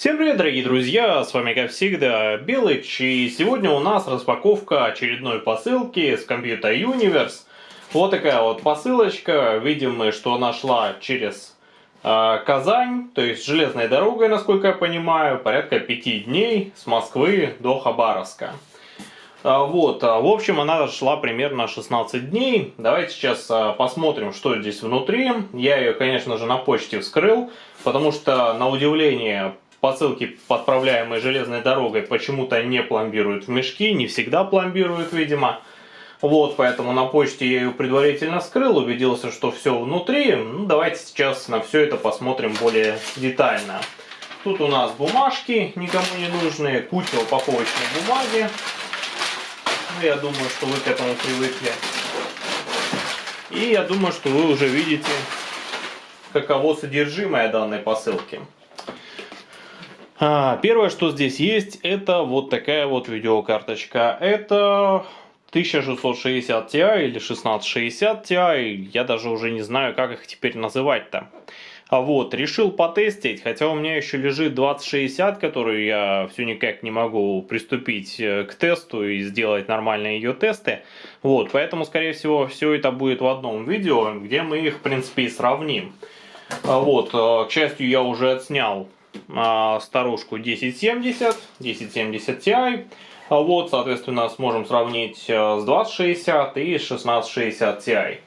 Всем привет, дорогие друзья, с вами как всегда Белыч, и сегодня у нас распаковка очередной посылки с Computer Universe. Вот такая вот посылочка, видим мы, что она шла через э, Казань, то есть железной дорогой, насколько я понимаю, порядка пяти дней с Москвы до Хабаровска. А, вот, а, в общем, она шла примерно 16 дней. Давайте сейчас посмотрим, что здесь внутри. Я ее, конечно же, на почте вскрыл, потому что, на удивление, посылки, подправляемые железной дорогой, почему-то не пломбируют в мешки, не всегда пломбируют, видимо. Вот, поэтому на почте я ее предварительно скрыл, убедился, что все внутри. Ну, давайте сейчас на все это посмотрим более детально. Тут у нас бумажки никому не нужные, куча упаковочной бумаги. Ну, я думаю, что вы к этому привыкли. И я думаю, что вы уже видите, каково содержимое данной посылки. А, первое, что здесь есть, это вот такая вот видеокарточка. Это 1660 Ti или 1660 Ti. Я даже уже не знаю, как их теперь называть-то. А вот, решил потестить, хотя у меня еще лежит 2060, которую я все никак не могу приступить э, к тесту и сделать нормальные ее тесты. Вот, поэтому, скорее всего, все это будет в одном видео, где мы их, в принципе, и сравним. А вот, э, к счастью, я уже отснял старушку 1070, 1070 Ti. А вот, соответственно, сможем сравнить э, с 2060 и 1660 Ti.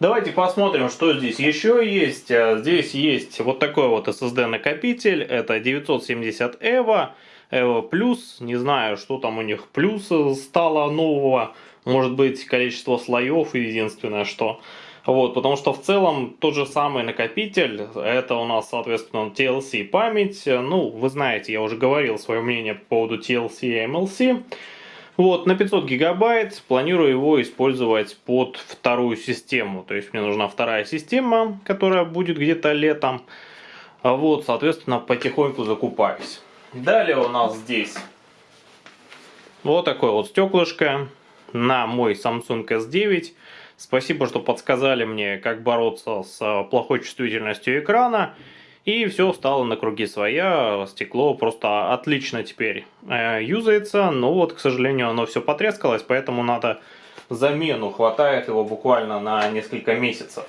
Давайте посмотрим, что здесь еще есть. Э, здесь есть вот такой вот SSD накопитель. Это 970 EVO. EVO Plus. Не знаю, что там у них плюс стало нового. Может быть, количество слоев единственное, что... Вот, потому что в целом тот же самый накопитель, это у нас, соответственно, TLC память. Ну, вы знаете, я уже говорил свое мнение по поводу TLC и MLC. Вот, на 500 гигабайт планирую его использовать под вторую систему. То есть мне нужна вторая система, которая будет где-то летом. А вот, соответственно, потихоньку закупаюсь. Далее у нас здесь вот такое вот стеклышко на мой Samsung S9. Спасибо, что подсказали мне, как бороться с э, плохой чувствительностью экрана. И все стало на круги своя, стекло просто отлично теперь э, юзается, но вот, к сожалению, оно все потрескалось, поэтому надо замену, хватает его буквально на несколько месяцев.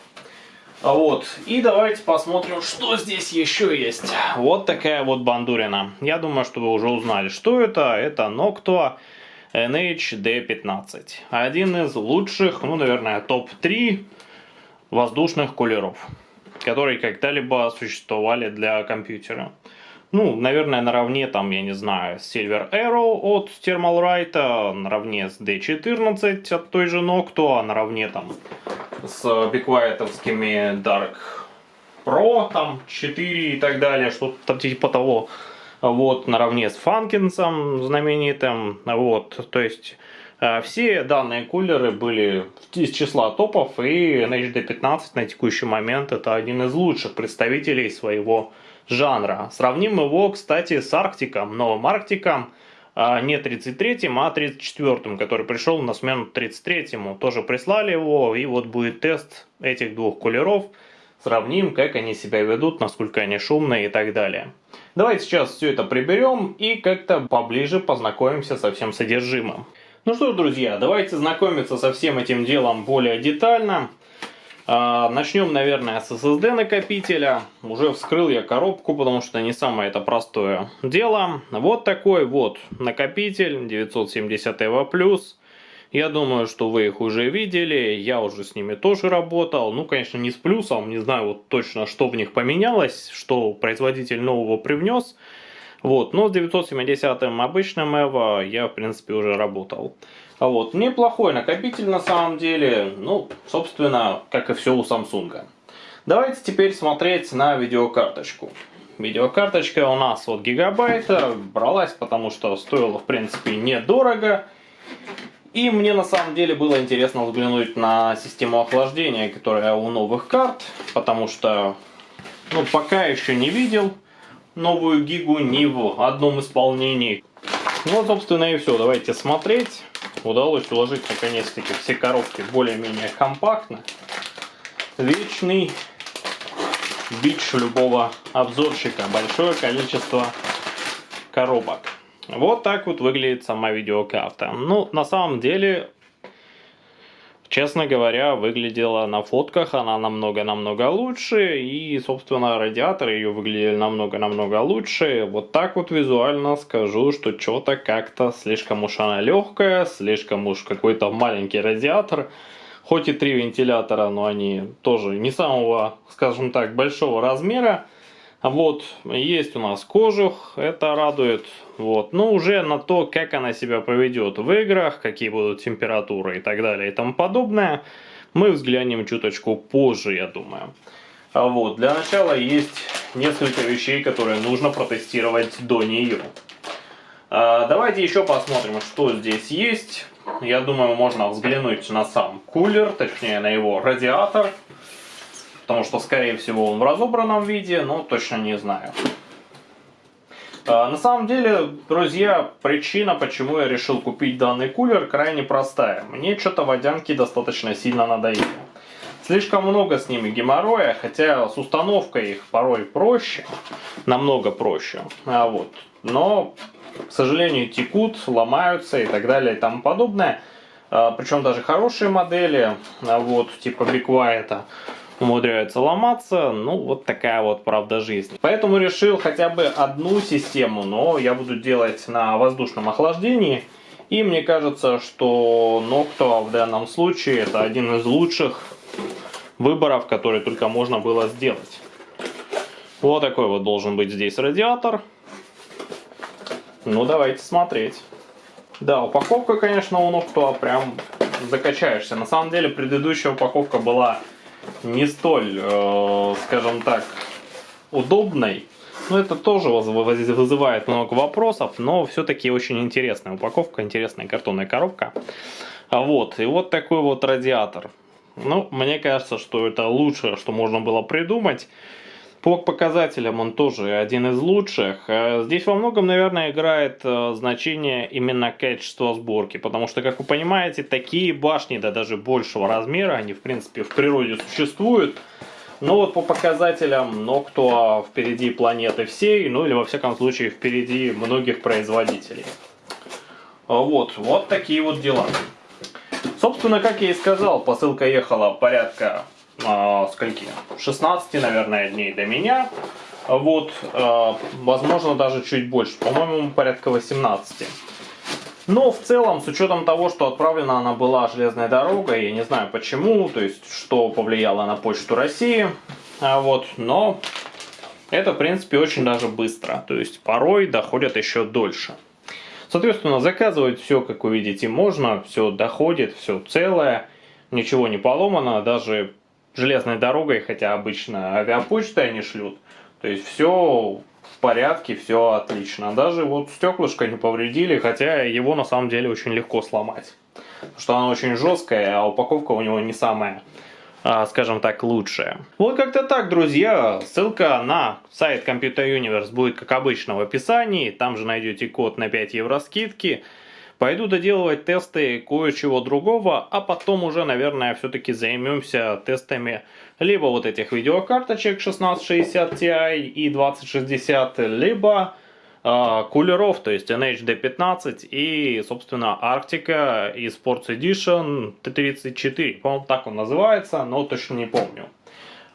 Вот, и давайте посмотрим, что здесь еще есть. Вот такая вот бандурина. Я думаю, что вы уже узнали, что это. Это Noctua NHD15. Один из лучших, ну, наверное, топ-3 воздушных кулеров, которые когда-либо существовали для компьютера. Ну, наверное, наравне, там, я не знаю, Silver Arrow от Thermalright, наравне с D14 от той же Noctua, наравне там с биквайтовскими Dark Pro, там, 4 и так далее, что-то типа того вот, наравне с Фанкинсом знаменитым, вот, то есть э, все данные кулеры были из числа топов, и NHD15 на текущий момент это один из лучших представителей своего жанра. Сравним его, кстати, с Арктиком, новым Арктиком, э, не 33-м, а 34-м, который пришел на смену 33-му. Тоже прислали его, и вот будет тест этих двух кулеров. Сравним, как они себя ведут, насколько они шумные и так далее. Давайте сейчас все это приберем и как-то поближе познакомимся со всем содержимым. Ну что ж, друзья, давайте знакомиться со всем этим делом более детально. А, начнем, наверное, с SSD накопителя. Уже вскрыл я коробку, потому что не самое это простое дело. Вот такой вот накопитель 970 EVO+. Я думаю, что вы их уже видели, я уже с ними тоже работал. Ну, конечно, не с плюсом, не знаю вот точно, что в них поменялось, что производитель нового привнес. Вот, но с 970 обычным EVO я, в принципе, уже работал. А вот, неплохой накопитель на самом деле, ну, собственно, как и все у Samsung. Давайте теперь смотреть на видеокарточку. Видеокарточка у нас вот гигабайта, бралась, потому что стоила, в принципе, недорого. И мне на самом деле было интересно взглянуть на систему охлаждения, которая у новых карт, потому что ну, пока еще не видел новую гигу ни в одном исполнении. Ну, собственно, и все. Давайте смотреть. Удалось уложить наконец-таки все коробки более-менее компактно. Вечный бич любого обзорщика. Большое количество коробок. Вот так вот выглядит сама видеокарта. Ну, на самом деле, честно говоря, выглядела на фотках она намного-намного лучше. И, собственно, радиаторы ее выглядели намного-намного лучше. Вот так вот визуально скажу, что что-то как-то слишком уж она легкая, слишком уж какой-то маленький радиатор. Хоть и три вентилятора, но они тоже не самого, скажем так, большого размера. Вот, есть у нас кожух, это радует. Вот, но уже на то, как она себя поведет в играх, какие будут температуры и так далее и тому подобное, мы взглянем чуточку позже, я думаю. А вот, для начала есть несколько вещей, которые нужно протестировать до нее. А, давайте еще посмотрим, что здесь есть. Я думаю, можно взглянуть на сам кулер, точнее на его радиатор потому что, скорее всего, он в разобранном виде, но точно не знаю. А, на самом деле, друзья, причина, почему я решил купить данный кулер, крайне простая. Мне что-то водянки достаточно сильно надоели. Слишком много с ними геморроя, хотя с установкой их порой проще, намного проще. А вот. Но, к сожалению, текут, ломаются и так далее и тому подобное. А, причем даже хорошие модели, а вот, типа White, умудряются ломаться. Ну, вот такая вот правда жизни. Поэтому решил хотя бы одну систему, но я буду делать на воздушном охлаждении. И мне кажется, что Noctua в данном случае это один из лучших выборов, которые только можно было сделать. Вот такой вот должен быть здесь радиатор. Ну, давайте смотреть. Да, упаковка, конечно, у Noctua прям закачаешься. На самом деле, предыдущая упаковка была не столь, э, скажем так, удобной. Но это тоже вызывает много вопросов, но все-таки очень интересная упаковка, интересная картонная коробка. Вот, и вот такой вот радиатор. Ну, мне кажется, что это лучшее, что можно было придумать. По показателям он тоже один из лучших. Э, здесь во многом, наверное, играет э, значение именно качество сборки, потому что, как вы понимаете, такие башни, да даже большего размера, они в принципе в природе существуют. Но вот по показателям кто впереди планеты всей, ну или во всяком случае впереди многих производителей. Вот, вот такие вот дела. Собственно, как я и сказал, посылка ехала порядка э, скольки? 16, наверное, дней до меня. Вот, э, возможно, даже чуть больше. По-моему, порядка 18. Но в целом, с учетом того, что отправлена она была железной дорогой, я не знаю почему, то есть, что повлияло на почту России, а вот, но это, в принципе, очень даже быстро, то есть, порой доходят еще дольше. Соответственно, заказывать все, как вы видите, можно, все доходит, все целое, ничего не поломано, даже железной дорогой, хотя обычно авиапочтой они шлют. То есть все в порядке, все отлично. Даже вот стеклышко не повредили, хотя его на самом деле очень легко сломать. Потому что оно очень жесткое, а упаковка у него не самая, а, скажем так, лучшая. Вот как-то так, друзья. Ссылка на сайт Computer Universe будет, как обычно, в описании. Там же найдете код на 5 евро скидки. Пойду доделывать тесты кое-чего другого, а потом уже, наверное, все-таки займемся тестами либо вот этих видеокарточек 1660 Ti и 2060, либо э, кулеров, то есть NHD15 и, собственно, Arctica и Sports Edition T34. По-моему, так он называется, но точно не помню.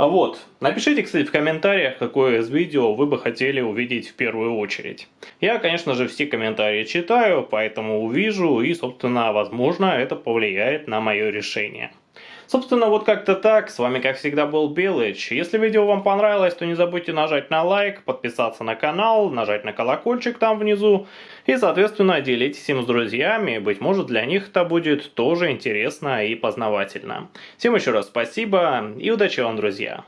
А вот, напишите, кстати, в комментариях, какое из видео вы бы хотели увидеть в первую очередь. Я, конечно же, все комментарии читаю, поэтому увижу и, собственно, возможно, это повлияет на мое решение. Собственно, вот как-то так. С вами, как всегда, был Белыч. Если видео вам понравилось, то не забудьте нажать на лайк, подписаться на канал, нажать на колокольчик там внизу. И, соответственно, делитесь им с друзьями. Быть может, для них это будет тоже интересно и познавательно. Всем еще раз спасибо и удачи вам, друзья!